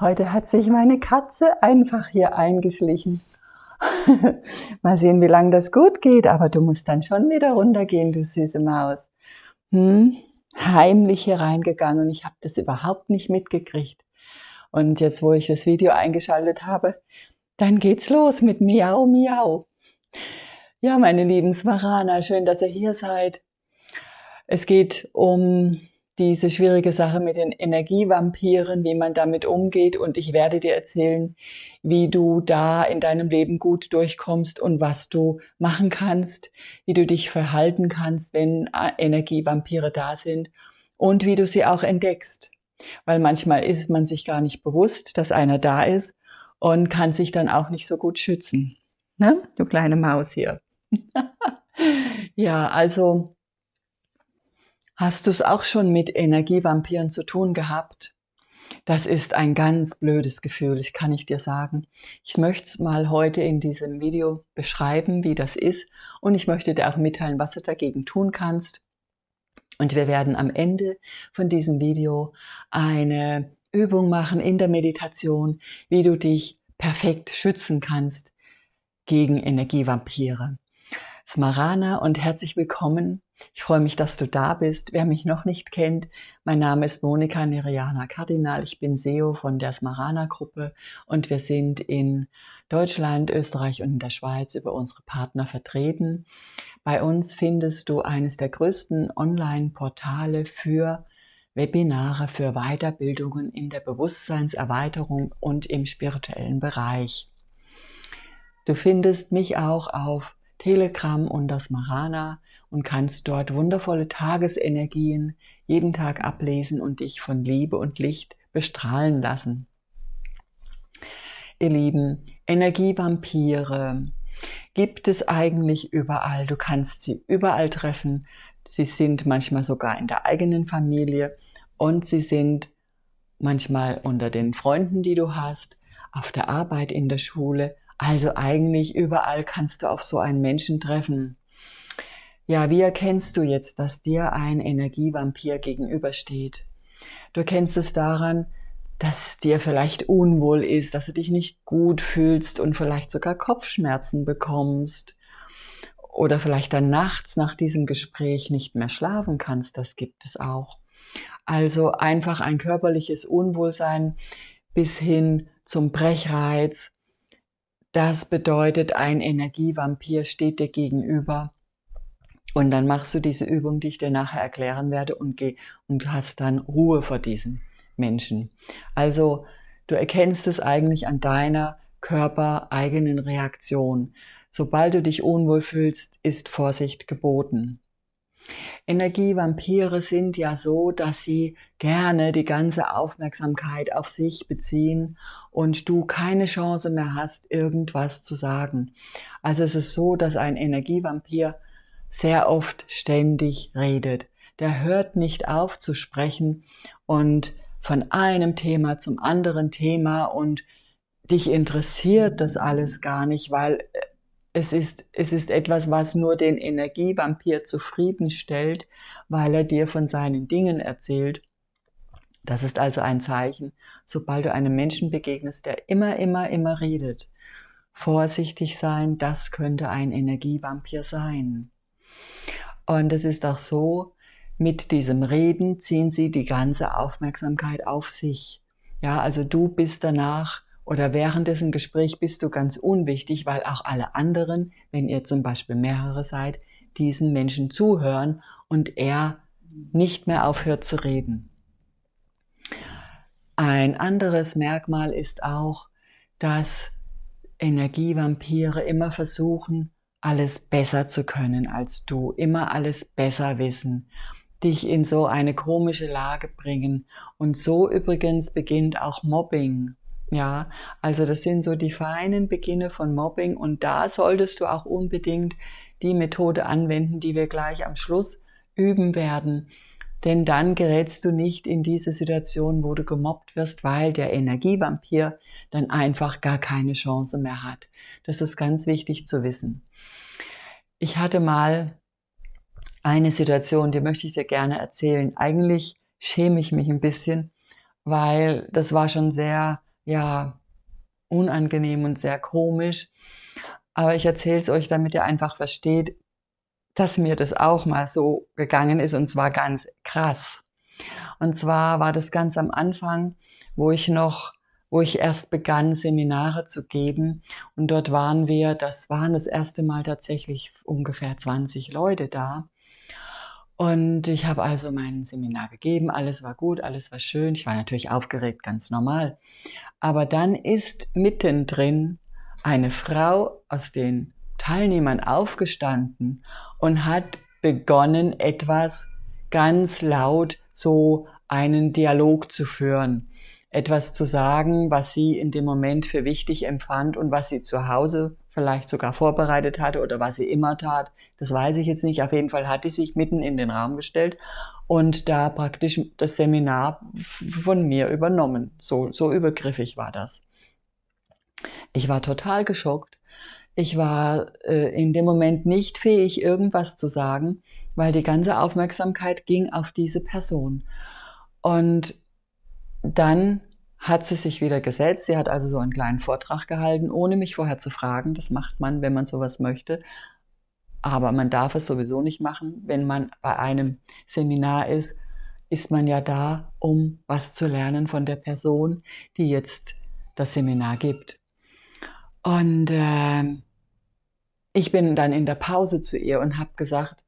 Heute hat sich meine Katze einfach hier eingeschlichen. Mal sehen, wie lange das gut geht, aber du musst dann schon wieder runtergehen, du süße Maus. Hm? Heimlich hier reingegangen und ich habe das überhaupt nicht mitgekriegt. Und jetzt, wo ich das Video eingeschaltet habe, dann geht's los mit Miau, Miau. Ja, meine lieben Smarana, schön, dass ihr hier seid. Es geht um diese schwierige Sache mit den Energievampiren, wie man damit umgeht. Und ich werde dir erzählen, wie du da in deinem Leben gut durchkommst und was du machen kannst, wie du dich verhalten kannst, wenn äh, Energievampire da sind und wie du sie auch entdeckst. Weil manchmal ist man sich gar nicht bewusst, dass einer da ist und kann sich dann auch nicht so gut schützen. Ne? Du kleine Maus hier. ja, also Hast du es auch schon mit Energievampiren zu tun gehabt? Das ist ein ganz blödes Gefühl, das kann ich dir sagen. Ich möchte es mal heute in diesem Video beschreiben, wie das ist. Und ich möchte dir auch mitteilen, was du dagegen tun kannst. Und wir werden am Ende von diesem Video eine Übung machen in der Meditation, wie du dich perfekt schützen kannst gegen Energievampire. Smarana und herzlich willkommen ich freue mich, dass du da bist. Wer mich noch nicht kennt, mein Name ist Monika Neriana Kardinal. Ich bin SEO von der Smarana Gruppe und wir sind in Deutschland, Österreich und in der Schweiz über unsere Partner vertreten. Bei uns findest du eines der größten Online-Portale für Webinare für Weiterbildungen in der Bewusstseinserweiterung und im spirituellen Bereich. Du findest mich auch auf Telegram und das Marana und kannst dort wundervolle Tagesenergien jeden Tag ablesen und dich von Liebe und Licht bestrahlen lassen. Ihr Lieben, Energievampire gibt es eigentlich überall. Du kannst sie überall treffen. Sie sind manchmal sogar in der eigenen Familie und sie sind manchmal unter den Freunden, die du hast, auf der Arbeit, in der Schule also eigentlich überall kannst du auf so einen Menschen treffen. Ja, wie erkennst du jetzt, dass dir ein Energievampir gegenübersteht? Du erkennst es daran, dass dir vielleicht unwohl ist, dass du dich nicht gut fühlst und vielleicht sogar Kopfschmerzen bekommst oder vielleicht dann nachts nach diesem Gespräch nicht mehr schlafen kannst, das gibt es auch. Also einfach ein körperliches Unwohlsein bis hin zum Brechreiz, das bedeutet, ein Energievampir steht dir gegenüber. Und dann machst du diese Übung, die ich dir nachher erklären werde, und, geh, und hast dann Ruhe vor diesen Menschen. Also du erkennst es eigentlich an deiner körpereigenen Reaktion. Sobald du dich unwohl fühlst, ist Vorsicht geboten. Energievampire sind ja so, dass sie gerne die ganze Aufmerksamkeit auf sich beziehen und du keine Chance mehr hast, irgendwas zu sagen. Also es ist so, dass ein Energievampir sehr oft ständig redet. Der hört nicht auf zu sprechen und von einem Thema zum anderen Thema und dich interessiert das alles gar nicht, weil es ist, es ist etwas, was nur den Energievampir zufriedenstellt, weil er dir von seinen Dingen erzählt. Das ist also ein Zeichen, sobald du einem Menschen begegnest, der immer, immer, immer redet. Vorsichtig sein, das könnte ein Energievampir sein. Und es ist auch so, mit diesem Reden ziehen sie die ganze Aufmerksamkeit auf sich. Ja, also du bist danach oder während dessen Gespräch bist du ganz unwichtig, weil auch alle anderen, wenn ihr zum Beispiel mehrere seid, diesen Menschen zuhören und er nicht mehr aufhört zu reden. Ein anderes Merkmal ist auch, dass Energievampire immer versuchen, alles besser zu können als du, immer alles besser wissen, dich in so eine komische Lage bringen. Und so übrigens beginnt auch Mobbing ja, also das sind so die feinen Beginne von Mobbing und da solltest du auch unbedingt die Methode anwenden, die wir gleich am Schluss üben werden. Denn dann gerätst du nicht in diese Situation, wo du gemobbt wirst, weil der Energievampir dann einfach gar keine Chance mehr hat. Das ist ganz wichtig zu wissen. Ich hatte mal eine Situation, die möchte ich dir gerne erzählen. Eigentlich schäme ich mich ein bisschen, weil das war schon sehr, ja, unangenehm und sehr komisch. Aber ich erzähle es euch, damit ihr einfach versteht, dass mir das auch mal so gegangen ist und zwar ganz krass. Und zwar war das ganz am Anfang, wo ich noch, wo ich erst begann, Seminare zu geben. Und dort waren wir, das waren das erste Mal tatsächlich ungefähr 20 Leute da. Und ich habe also mein Seminar gegeben, alles war gut, alles war schön. Ich war natürlich aufgeregt, ganz normal. Aber dann ist mittendrin eine Frau aus den Teilnehmern aufgestanden und hat begonnen, etwas ganz laut so einen Dialog zu führen, etwas zu sagen, was sie in dem Moment für wichtig empfand und was sie zu Hause vielleicht sogar vorbereitet hatte oder was sie immer tat. Das weiß ich jetzt nicht. Auf jeden Fall hat sie sich mitten in den Raum gestellt und da praktisch das Seminar von mir übernommen. So, so übergriffig war das. Ich war total geschockt. Ich war äh, in dem Moment nicht fähig, irgendwas zu sagen, weil die ganze Aufmerksamkeit ging auf diese Person. Und dann hat sie sich wieder gesetzt. Sie hat also so einen kleinen Vortrag gehalten, ohne mich vorher zu fragen. Das macht man, wenn man sowas möchte. Aber man darf es sowieso nicht machen. Wenn man bei einem Seminar ist, ist man ja da, um was zu lernen von der Person, die jetzt das Seminar gibt. Und äh, ich bin dann in der Pause zu ihr und habe gesagt,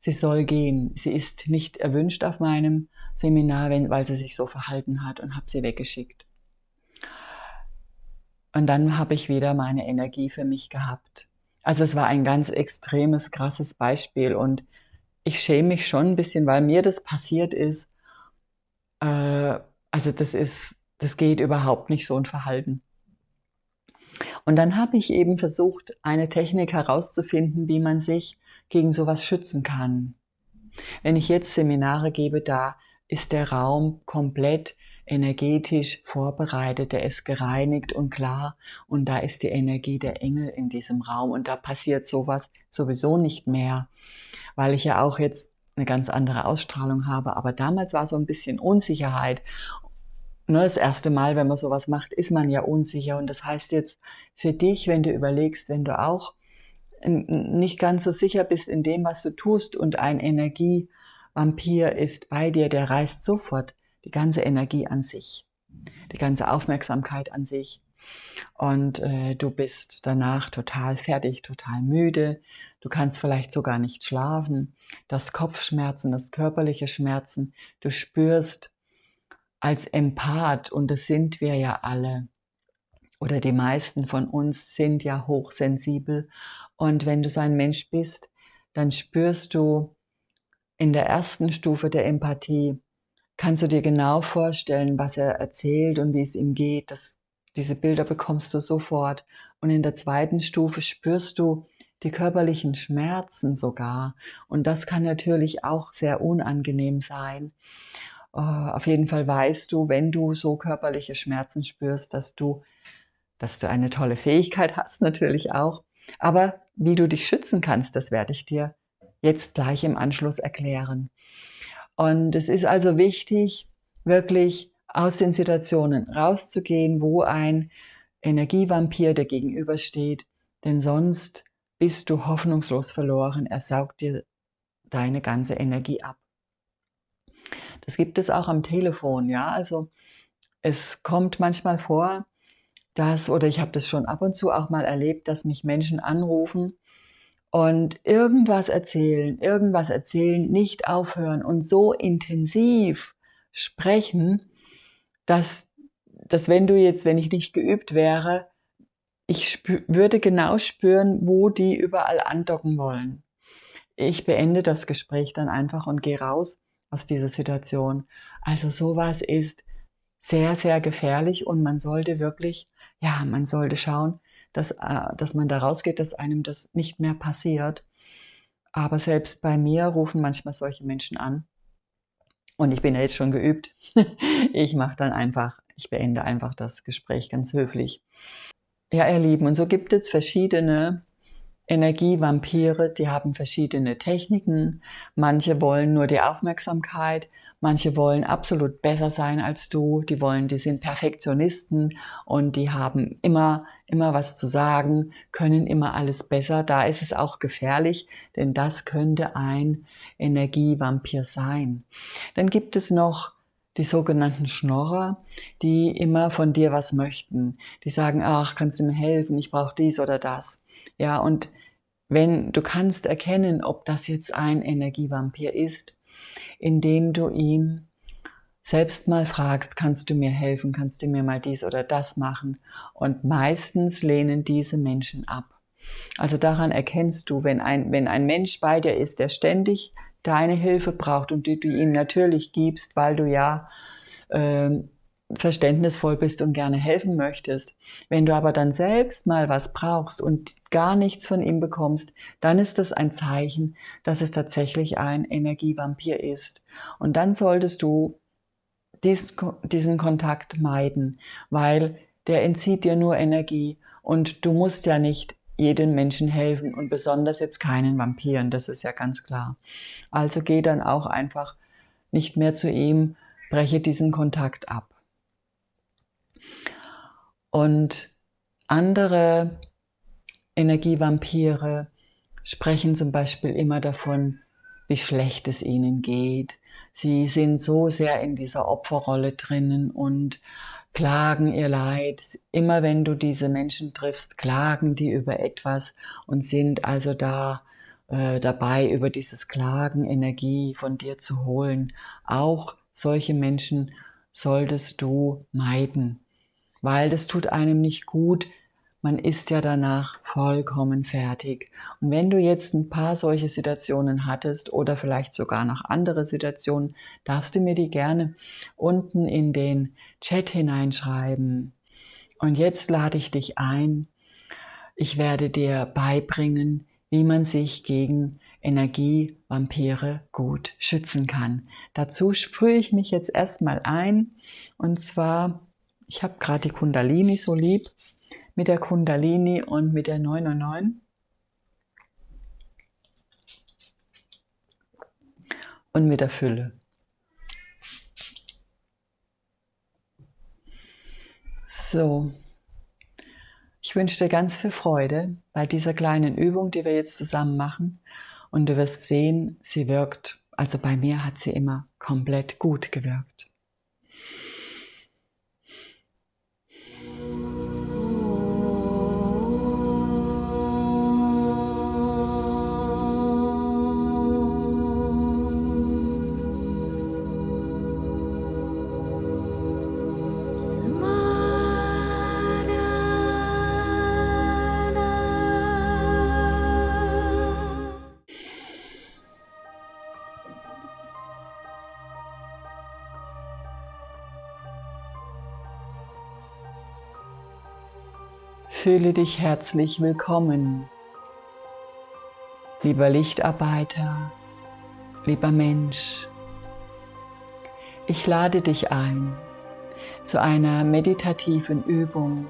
sie soll gehen. Sie ist nicht erwünscht auf meinem Seminar, wenn, weil sie sich so verhalten hat und habe sie weggeschickt. Und dann habe ich wieder meine Energie für mich gehabt. Also es war ein ganz extremes, krasses Beispiel und ich schäme mich schon ein bisschen, weil mir das passiert ist. Äh, also das ist, das geht überhaupt nicht so ein Verhalten. Und dann habe ich eben versucht, eine Technik herauszufinden, wie man sich gegen sowas schützen kann. Wenn ich jetzt Seminare gebe, da ist der Raum komplett energetisch vorbereitet, der ist gereinigt und klar und da ist die Energie der Engel in diesem Raum und da passiert sowas sowieso nicht mehr, weil ich ja auch jetzt eine ganz andere Ausstrahlung habe. Aber damals war so ein bisschen Unsicherheit. Nur das erste Mal, wenn man sowas macht, ist man ja unsicher und das heißt jetzt für dich, wenn du überlegst, wenn du auch nicht ganz so sicher bist in dem, was du tust und ein Energie Vampir ist bei dir, der reißt sofort die ganze Energie an sich, die ganze Aufmerksamkeit an sich. Und äh, du bist danach total fertig, total müde. Du kannst vielleicht sogar nicht schlafen. Das Kopfschmerzen, das körperliche Schmerzen. Du spürst als Empath, und das sind wir ja alle, oder die meisten von uns sind ja hochsensibel. Und wenn du so ein Mensch bist, dann spürst du in der ersten Stufe der Empathie kannst du dir genau vorstellen, was er erzählt und wie es ihm geht. Das, diese Bilder bekommst du sofort. Und in der zweiten Stufe spürst du die körperlichen Schmerzen sogar. Und das kann natürlich auch sehr unangenehm sein. Uh, auf jeden Fall weißt du, wenn du so körperliche Schmerzen spürst, dass du, dass du eine tolle Fähigkeit hast, natürlich auch. Aber wie du dich schützen kannst, das werde ich dir jetzt gleich im Anschluss erklären. Und es ist also wichtig, wirklich aus den Situationen rauszugehen, wo ein Energievampir der gegenübersteht, denn sonst bist du hoffnungslos verloren. Er saugt dir deine ganze Energie ab. Das gibt es auch am Telefon, ja. Also es kommt manchmal vor, dass, oder ich habe das schon ab und zu auch mal erlebt, dass mich Menschen anrufen und irgendwas erzählen, irgendwas erzählen, nicht aufhören und so intensiv sprechen, dass, dass wenn du jetzt, wenn ich nicht geübt wäre, ich würde genau spüren, wo die überall andocken wollen. Ich beende das Gespräch dann einfach und gehe raus aus dieser Situation. Also sowas ist sehr, sehr gefährlich und man sollte wirklich, ja, man sollte schauen, dass, äh, dass man da rausgeht, dass einem das nicht mehr passiert. Aber selbst bei mir rufen manchmal solche Menschen an. Und ich bin ja jetzt schon geübt. ich mache dann einfach, ich beende einfach das Gespräch ganz höflich. Ja, ihr Lieben, und so gibt es verschiedene Energievampire, die haben verschiedene Techniken. Manche wollen nur die Aufmerksamkeit, manche wollen absolut besser sein als du, die wollen, die sind Perfektionisten und die haben immer, immer was zu sagen, können immer alles besser. Da ist es auch gefährlich, denn das könnte ein Energievampir sein. Dann gibt es noch die sogenannten Schnorrer, die immer von dir was möchten. Die sagen, ach, kannst du mir helfen, ich brauche dies oder das. Ja, und wenn du kannst erkennen, ob das jetzt ein Energievampir ist, indem du ihm selbst mal fragst, kannst du mir helfen, kannst du mir mal dies oder das machen? Und meistens lehnen diese Menschen ab. Also daran erkennst du, wenn ein, wenn ein Mensch bei dir ist, der ständig deine Hilfe braucht und die du ihm natürlich gibst, weil du ja ähm, verständnisvoll bist und gerne helfen möchtest. Wenn du aber dann selbst mal was brauchst und gar nichts von ihm bekommst, dann ist das ein Zeichen, dass es tatsächlich ein Energievampir ist. Und dann solltest du dies, diesen Kontakt meiden, weil der entzieht dir nur Energie und du musst ja nicht jedem Menschen helfen und besonders jetzt keinen Vampiren, das ist ja ganz klar. Also geh dann auch einfach nicht mehr zu ihm, breche diesen Kontakt ab. Und andere Energievampire sprechen zum Beispiel immer davon, wie schlecht es ihnen geht. Sie sind so sehr in dieser Opferrolle drinnen und klagen ihr Leid. Immer wenn du diese Menschen triffst, klagen die über etwas und sind also da äh, dabei, über dieses Klagen Energie von dir zu holen. Auch solche Menschen solltest du meiden weil das tut einem nicht gut. Man ist ja danach vollkommen fertig. Und wenn du jetzt ein paar solche Situationen hattest oder vielleicht sogar noch andere Situationen, darfst du mir die gerne unten in den Chat hineinschreiben. Und jetzt lade ich dich ein. Ich werde dir beibringen, wie man sich gegen Energievampire gut schützen kann. Dazu sprühe ich mich jetzt erstmal ein und zwar ich habe gerade die Kundalini so lieb mit der Kundalini und mit der 909. Und mit der Fülle. So, ich wünsche dir ganz viel Freude bei dieser kleinen Übung, die wir jetzt zusammen machen. Und du wirst sehen, sie wirkt. Also bei mir hat sie immer komplett gut gewirkt. Fühle dich herzlich willkommen, lieber Lichtarbeiter, lieber Mensch. Ich lade dich ein zu einer meditativen Übung,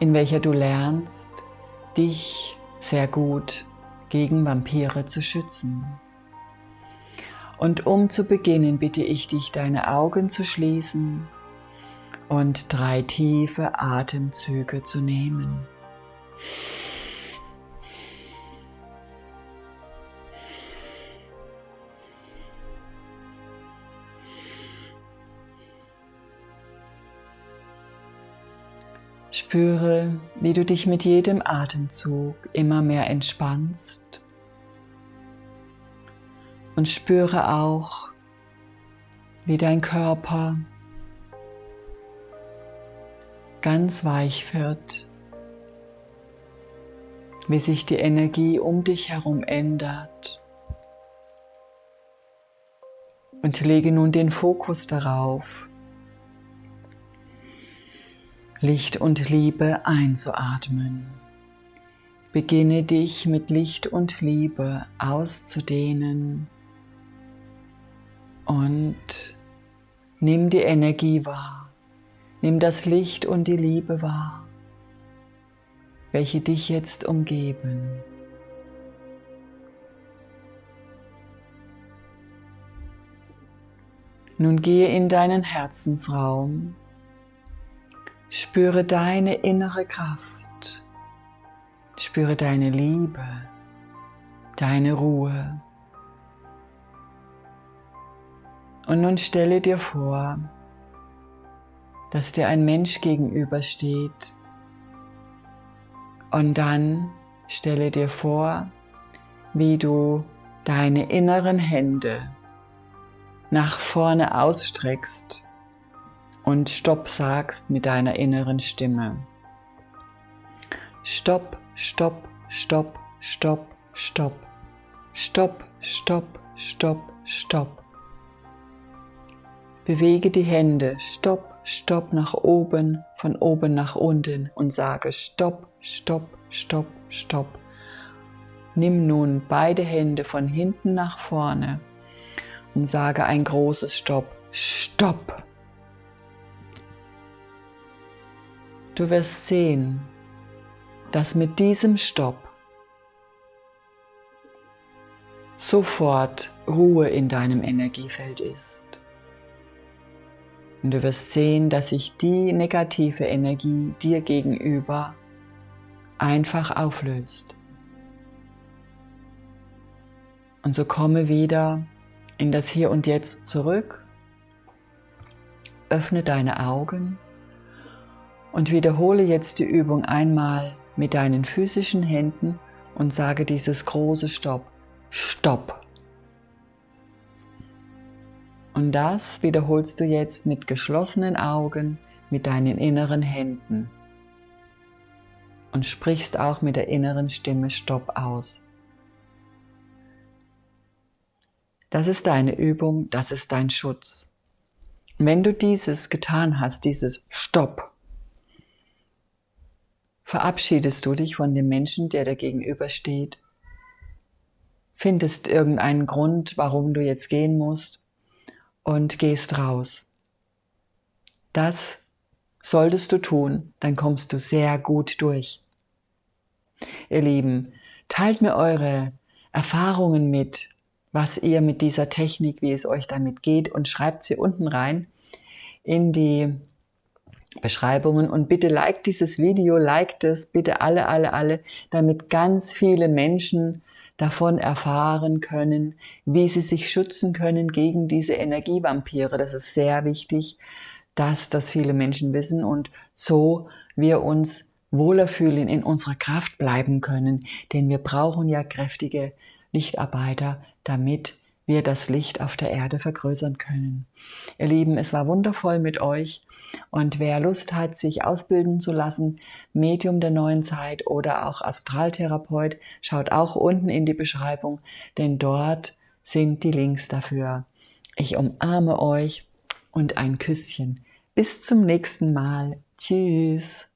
in welcher du lernst, dich sehr gut gegen Vampire zu schützen. Und um zu beginnen bitte ich dich, deine Augen zu schließen und drei tiefe Atemzüge zu nehmen. Spüre, wie du dich mit jedem Atemzug immer mehr entspannst und spüre auch, wie dein Körper ganz weich wird, wie sich die Energie um dich herum ändert. Und lege nun den Fokus darauf, Licht und Liebe einzuatmen. Beginne dich mit Licht und Liebe auszudehnen und nimm die Energie wahr. Nimm das Licht und die Liebe wahr. welche dich jetzt umgeben. Nun gehe in deinen Herzensraum, spüre deine innere Kraft, spüre deine Liebe, deine Ruhe. Und nun stelle dir vor, dass dir ein Mensch gegenübersteht. Und dann stelle dir vor, wie du deine inneren Hände nach vorne ausstreckst und Stopp sagst mit deiner inneren Stimme. Stopp, stopp, stopp, stopp, stopp. Stopp, stopp, stopp, stopp. Bewege die Hände, stopp, stopp nach oben, von oben nach unten und sage Stopp, stopp, stopp, stopp. Nimm nun beide Hände von hinten nach vorne und sage ein großes Stopp. Stopp! Du wirst sehen, dass mit diesem Stopp sofort Ruhe in deinem Energiefeld ist. Und du wirst sehen, dass sich die negative Energie dir gegenüber einfach auflöst. Und so komme wieder in das Hier und Jetzt zurück, öffne deine Augen und wiederhole jetzt die Übung einmal mit deinen physischen Händen und sage dieses große Stopp. Stopp. Und das wiederholst du jetzt mit geschlossenen Augen, mit deinen inneren Händen. Und sprichst auch mit der inneren Stimme Stopp aus. Das ist deine Übung, das ist dein Schutz. Wenn du dieses getan hast, dieses Stopp, verabschiedest du dich von dem Menschen, der dir gegenübersteht, findest irgendeinen Grund, warum du jetzt gehen musst und gehst raus. Das solltest du tun, dann kommst du sehr gut durch. Ihr Lieben, teilt mir eure Erfahrungen mit, was ihr mit dieser Technik, wie es euch damit geht und schreibt sie unten rein in die Beschreibungen und bitte liked dieses Video, liked es, bitte alle, alle, alle, damit ganz viele Menschen davon erfahren können, wie sie sich schützen können gegen diese Energievampire. Das ist sehr wichtig, dass das viele Menschen wissen und so wir uns wohler fühlen, in unserer Kraft bleiben können, denn wir brauchen ja kräftige Lichtarbeiter, damit wir das Licht auf der Erde vergrößern können. Ihr Lieben, es war wundervoll mit euch und wer Lust hat, sich ausbilden zu lassen, Medium der neuen Zeit oder auch Astraltherapeut, schaut auch unten in die Beschreibung, denn dort sind die Links dafür. Ich umarme euch und ein Küsschen. Bis zum nächsten Mal. Tschüss.